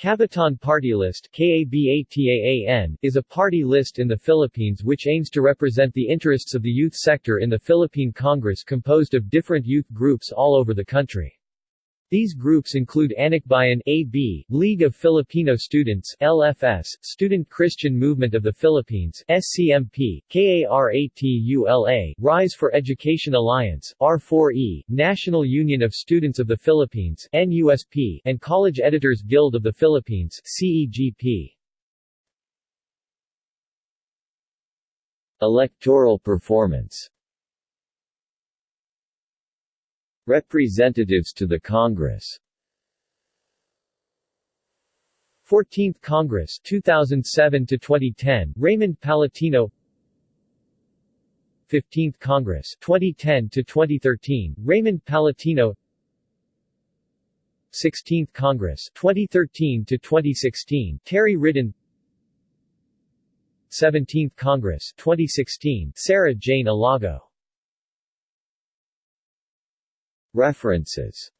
Kabataan Party List is a party list in the Philippines which aims to represent the interests of the youth sector in the Philippine Congress composed of different youth groups all over the country. These groups include Anakbayan AB, League of Filipino Students LFS, Student Christian Movement of the Philippines SCMP, KARATULA, Rise for Education Alliance R4E, National Union of Students of the Philippines NUSP, and College Editors Guild of the Philippines CEGP. Electoral performance Representatives to the Congress. 14th Congress 2007 to 2010 Raymond Palatino. 15th Congress 2010 to 2013 Raymond Palatino. 16th Congress 2013 to 2016 Terry Ridon. 17th Congress 2016 Sarah Jane Elago References